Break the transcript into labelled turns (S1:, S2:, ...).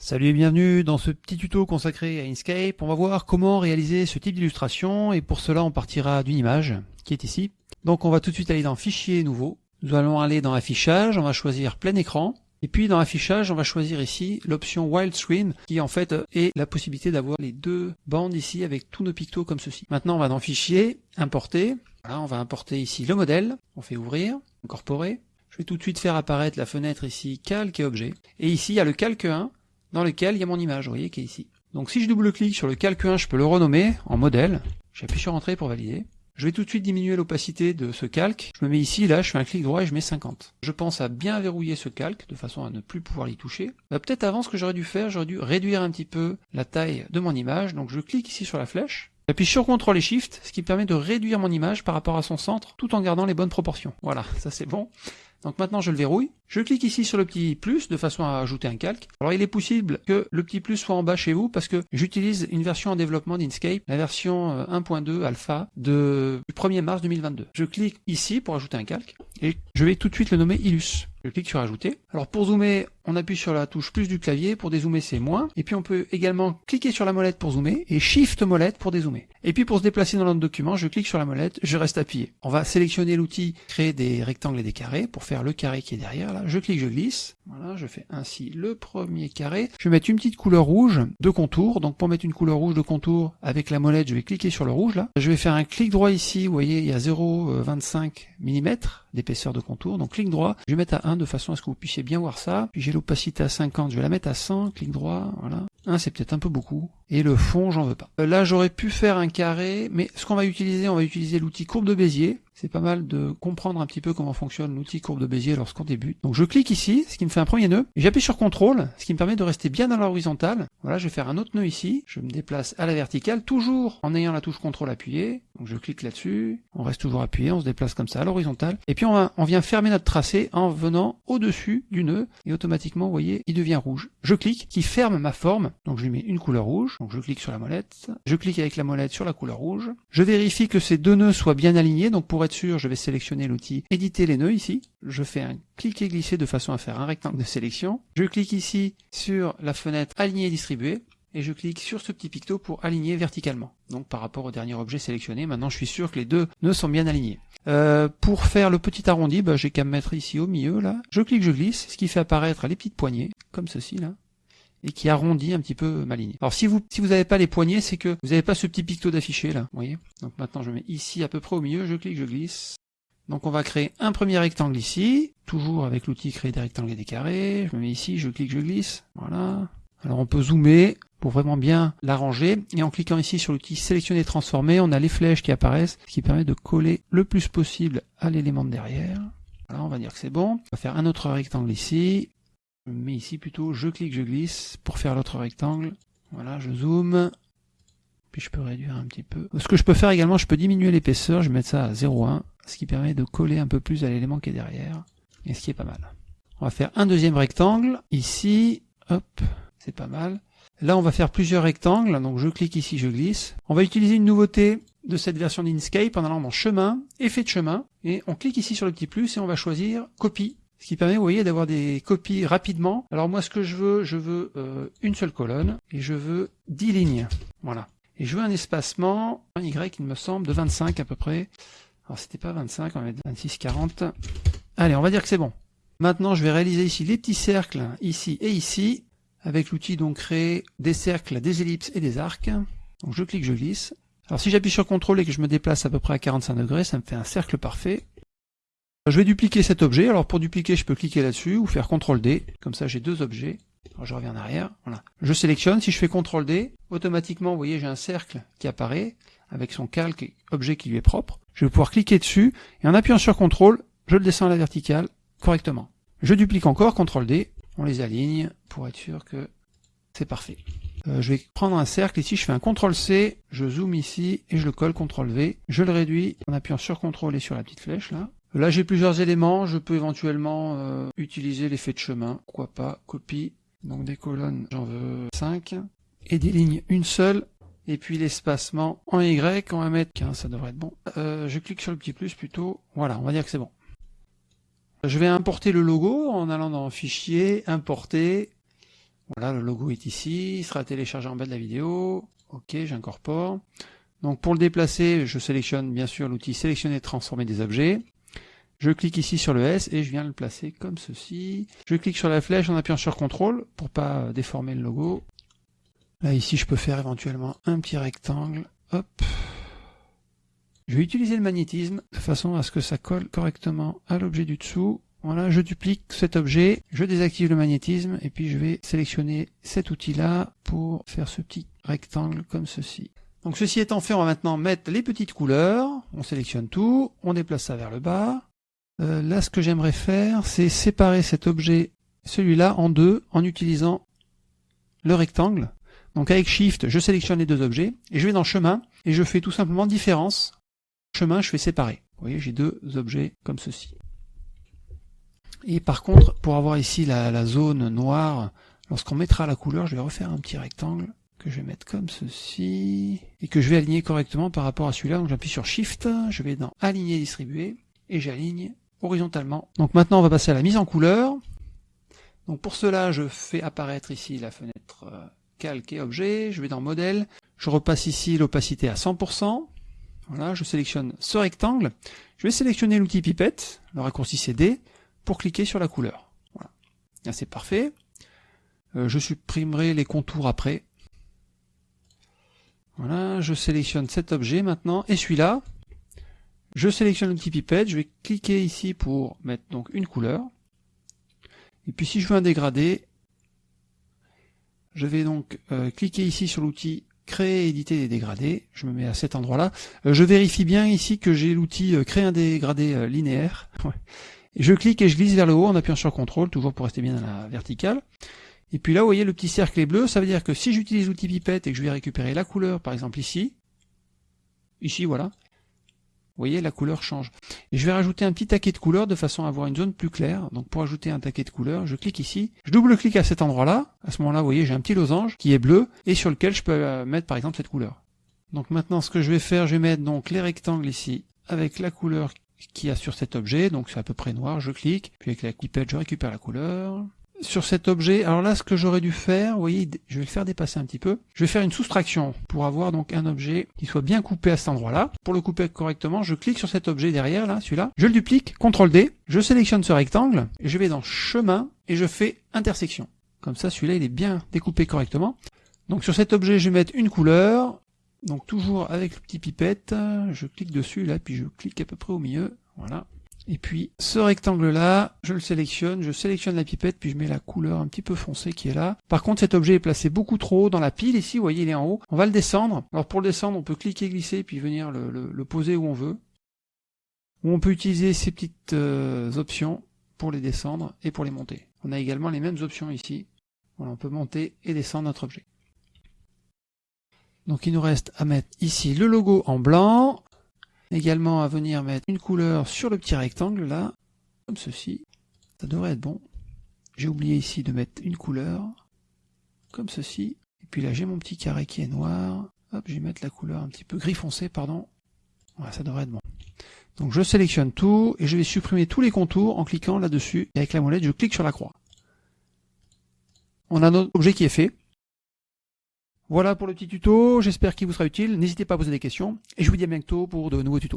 S1: Salut et bienvenue dans ce petit tuto consacré à Inkscape. On va voir comment réaliser ce type d'illustration et pour cela on partira d'une image qui est ici. Donc on va tout de suite aller dans Fichier, Nouveau. Nous allons aller dans Affichage, on va choisir Plein Écran. Et puis dans Affichage, on va choisir ici l'option Wild Screen qui en fait est la possibilité d'avoir les deux bandes ici avec tous nos pictos comme ceci. Maintenant on va dans Fichier, Importer. Voilà, on va importer ici le modèle. On fait Ouvrir, Incorporer. Je vais tout de suite faire apparaître la fenêtre ici Calque et Objet. Et ici il y a le Calque 1 dans lequel il y a mon image, vous voyez, qui est ici. Donc si je double-clique sur le calque 1, je peux le renommer en modèle. J'appuie sur Entrée pour valider. Je vais tout de suite diminuer l'opacité de ce calque. Je me mets ici, là, je fais un clic droit et je mets 50. Je pense à bien verrouiller ce calque, de façon à ne plus pouvoir l'y toucher. Bah, Peut-être avant, ce que j'aurais dû faire, j'aurais dû réduire un petit peu la taille de mon image. Donc je clique ici sur la flèche. J'appuie sur CTRL et SHIFT, ce qui permet de réduire mon image par rapport à son centre, tout en gardant les bonnes proportions. Voilà, ça c'est bon. Donc maintenant je le verrouille. Je clique ici sur le petit plus de façon à ajouter un calque. Alors il est possible que le petit plus soit en bas chez vous parce que j'utilise une version en développement d'Inkscape, la version 1.2 euh, alpha du 1er mars 2022. Je clique ici pour ajouter un calque et je vais tout de suite le nommer Illus. Je clique sur ajouter. Alors pour zoomer, on appuie sur la touche plus du clavier, pour dézoomer c'est moins. Et puis on peut également cliquer sur la molette pour zoomer et shift molette pour dézoomer. Et puis pour se déplacer dans notre document, je clique sur la molette, je reste appuyé. On va sélectionner l'outil créer des rectangles et des carrés pour faire le carré qui est derrière là. Je clique, je glisse. Voilà, je fais ainsi le premier carré. Je vais mettre une petite couleur rouge de contour. Donc pour mettre une couleur rouge de contour avec la molette, je vais cliquer sur le rouge là. Je vais faire un clic droit ici, vous voyez, il y a 0,25 mm d'épaisseur de contour. Donc clic droit, je vais mettre à 1 de façon à ce que vous puissiez bien voir ça. Puis j'ai l'opacité à 50, je vais la mettre à 100, clic droit, voilà. 1 c'est peut-être un peu beaucoup. Et le fond, j'en veux pas. Euh, là, j'aurais pu faire un carré, mais ce qu'on va utiliser, on va utiliser l'outil courbe de Bézier. C'est pas mal de comprendre un petit peu comment fonctionne l'outil courbe de Bézier lorsqu'on débute. Donc je clique ici, ce qui me fait un premier nœud, j'appuie sur CTRL, ce qui me permet de rester bien dans l'horizontale. Voilà, je vais faire un autre nœud ici, je me déplace à la verticale, toujours en ayant la touche CTRL appuyée. Donc je clique là-dessus, on reste toujours appuyé, on se déplace comme ça à l'horizontale. Et puis on, on vient fermer notre tracé en venant au-dessus du nœud, et automatiquement, vous voyez, il devient rouge. Je clique, qui ferme ma forme, donc je lui mets une couleur rouge, donc je clique sur la molette, je clique avec la molette sur la couleur rouge, je vérifie que ces deux nœuds soient bien alignés, donc pour être sûr, je vais sélectionner l'outil éditer les nœuds ici, je fais un clic et glisser de façon à faire un rectangle de sélection, je clique ici sur la fenêtre aligner et distribuer, et je clique sur ce petit picto pour aligner verticalement. Donc par rapport au dernier objet sélectionné, maintenant je suis sûr que les deux nœuds sont bien alignés. Euh, pour faire le petit arrondi, bah, j'ai qu'à me mettre ici au milieu là. Je clique, je glisse, ce qui fait apparaître les petites poignées, comme ceci là et qui arrondit un petit peu ma ligne. Alors si vous si vous n'avez pas les poignées, c'est que vous n'avez pas ce petit picto d'affiché là, vous voyez. Donc maintenant je mets ici à peu près au milieu, je clique, je glisse. Donc on va créer un premier rectangle ici, toujours avec l'outil créer des rectangles et des carrés. Je me mets ici, je clique, je glisse. Voilà. Alors on peut zoomer pour vraiment bien l'arranger. Et en cliquant ici sur l'outil sélectionner transformer, on a les flèches qui apparaissent, ce qui permet de coller le plus possible à l'élément de derrière. Voilà, on va dire que c'est bon. On va faire un autre rectangle ici mais ici plutôt je clique, je glisse pour faire l'autre rectangle. Voilà, je zoome. Puis je peux réduire un petit peu. Ce que je peux faire également, je peux diminuer l'épaisseur, je vais mettre ça à 0,1, ce qui permet de coller un peu plus à l'élément qui est derrière, et ce qui est pas mal. On va faire un deuxième rectangle, ici, hop, c'est pas mal. Là, on va faire plusieurs rectangles, donc je clique ici, je glisse. On va utiliser une nouveauté de cette version d'Inkscape en allant dans chemin, effet de chemin, et on clique ici sur le petit plus et on va choisir copie ce qui permet, vous voyez, d'avoir des copies rapidement. Alors moi, ce que je veux, je veux euh, une seule colonne et je veux 10 lignes. Voilà. Et je veux un espacement, un Y, il me semble, de 25 à peu près. Alors c'était pas 25, on va mettre 26, 40. Allez, on va dire que c'est bon. Maintenant, je vais réaliser ici les petits cercles, ici et ici, avec l'outil donc créer des cercles, des ellipses et des arcs. Donc je clique, je glisse. Alors si j'appuie sur CTRL et que je me déplace à peu près à 45 degrés, ça me fait un cercle parfait. Je vais dupliquer cet objet. Alors pour dupliquer, je peux cliquer là-dessus ou faire CTRL D. Comme ça, j'ai deux objets. Je reviens en arrière. Voilà. Je sélectionne. Si je fais CTRL D, automatiquement, vous voyez, j'ai un cercle qui apparaît avec son calque objet qui lui est propre. Je vais pouvoir cliquer dessus et en appuyant sur CTRL, je le descends à la verticale correctement. Je duplique encore, CTRL D. On les aligne pour être sûr que c'est parfait. Euh, je vais prendre un cercle ici, je fais un CTRL C, je zoome ici et je le colle CTRL V. Je le réduis en appuyant sur CTRL et sur la petite flèche là. Là, j'ai plusieurs éléments. Je peux éventuellement euh, utiliser l'effet de chemin. Pourquoi pas Copie. Donc des colonnes, j'en veux 5. Et des lignes, une seule. Et puis l'espacement en Y, on va mettre 15, ça devrait être bon. Euh, je clique sur le petit plus plutôt. Voilà, on va dire que c'est bon. Je vais importer le logo en allant dans Fichier, Importer. Voilà, le logo est ici, il sera téléchargé en bas de la vidéo. Ok, j'incorpore. Donc pour le déplacer, je sélectionne bien sûr l'outil sélectionner transformer des objets. Je clique ici sur le S et je viens le placer comme ceci. Je clique sur la flèche en appuyant sur CTRL pour pas déformer le logo. Là ici je peux faire éventuellement un petit rectangle. Hop. Je vais utiliser le magnétisme de façon à ce que ça colle correctement à l'objet du dessous. Voilà, je duplique cet objet, je désactive le magnétisme et puis je vais sélectionner cet outil-là pour faire ce petit rectangle comme ceci. Donc ceci étant fait, on va maintenant mettre les petites couleurs. On sélectionne tout, on déplace ça vers le bas. Euh, là, ce que j'aimerais faire, c'est séparer cet objet, celui-là, en deux, en utilisant le rectangle. Donc avec Shift, je sélectionne les deux objets, et je vais dans Chemin, et je fais tout simplement Différence. Chemin, je fais séparer. Vous voyez, j'ai deux objets comme ceci. Et par contre, pour avoir ici la, la zone noire, lorsqu'on mettra la couleur, je vais refaire un petit rectangle que je vais mettre comme ceci, et que je vais aligner correctement par rapport à celui-là. Donc j'appuie sur Shift, je vais dans Aligner, Distribuer, et j'aligne horizontalement. Donc maintenant on va passer à la mise en couleur. Donc pour cela je fais apparaître ici la fenêtre euh, calque et objet, je vais dans modèle, je repasse ici l'opacité à 100%, voilà, je sélectionne ce rectangle, je vais sélectionner l'outil pipette, le raccourci CD, pour cliquer sur la couleur. Voilà. Là c'est parfait. Euh, je supprimerai les contours après. Voilà, je sélectionne cet objet maintenant, et celui-là, je sélectionne l'outil pipette, je vais cliquer ici pour mettre donc une couleur. Et puis si je veux un dégradé, je vais donc euh, cliquer ici sur l'outil créer éditer des dégradés. Je me mets à cet endroit-là. Euh, je vérifie bien ici que j'ai l'outil euh, créer un dégradé linéaire. je clique et je glisse vers le haut en appuyant sur CTRL, toujours pour rester bien dans la verticale. Et puis là, vous voyez, le petit cercle est bleu. Ça veut dire que si j'utilise l'outil pipette et que je vais récupérer la couleur, par exemple ici, ici, voilà, vous voyez, la couleur change. Et je vais rajouter un petit taquet de couleur de façon à avoir une zone plus claire. Donc pour ajouter un taquet de couleur, je clique ici, je double-clique à cet endroit-là. À ce moment-là, vous voyez, j'ai un petit losange qui est bleu et sur lequel je peux euh, mettre par exemple cette couleur. Donc maintenant, ce que je vais faire, je vais mettre donc les rectangles ici avec la couleur qu'il y a sur cet objet. Donc c'est à peu près noir, je clique. Puis avec la clipette, je récupère la couleur sur cet objet, alors là ce que j'aurais dû faire, vous voyez, je vais le faire dépasser un petit peu, je vais faire une soustraction pour avoir donc un objet qui soit bien coupé à cet endroit-là. Pour le couper correctement, je clique sur cet objet derrière, là, celui-là, je le duplique, CTRL D, je sélectionne ce rectangle, je vais dans chemin, et je fais intersection. Comme ça, celui-là, il est bien découpé correctement. Donc sur cet objet, je vais mettre une couleur, donc toujours avec le petit pipette, je clique dessus, là, puis je clique à peu près au milieu, voilà, et puis ce rectangle-là, je le sélectionne, je sélectionne la pipette, puis je mets la couleur un petit peu foncée qui est là. Par contre, cet objet est placé beaucoup trop haut dans la pile. Ici, vous voyez, il est en haut. On va le descendre. Alors pour le descendre, on peut cliquer, glisser, puis venir le, poser où on veut. Ou on peut utiliser ces petites euh, options pour les descendre et pour les monter. On a également les mêmes options ici. Voilà, on peut monter et descendre notre objet. Donc il nous reste à mettre ici le logo en blanc, Également à venir mettre une couleur sur le petit rectangle là, comme ceci. Ça devrait être bon. J'ai oublié ici de mettre une couleur, comme ceci. Et puis là j'ai mon petit carré qui est noir. Hop, je vais mettre la couleur un petit peu gris foncé, pardon. Voilà, ça devrait être bon. Donc je sélectionne tout et je vais supprimer tous les contours en cliquant là-dessus. Et avec la molette, je clique sur la croix. On a notre objet qui est fait. Voilà pour le petit tuto, j'espère qu'il vous sera utile. N'hésitez pas à poser des questions et je vous dis à bientôt pour de nouveaux tutos.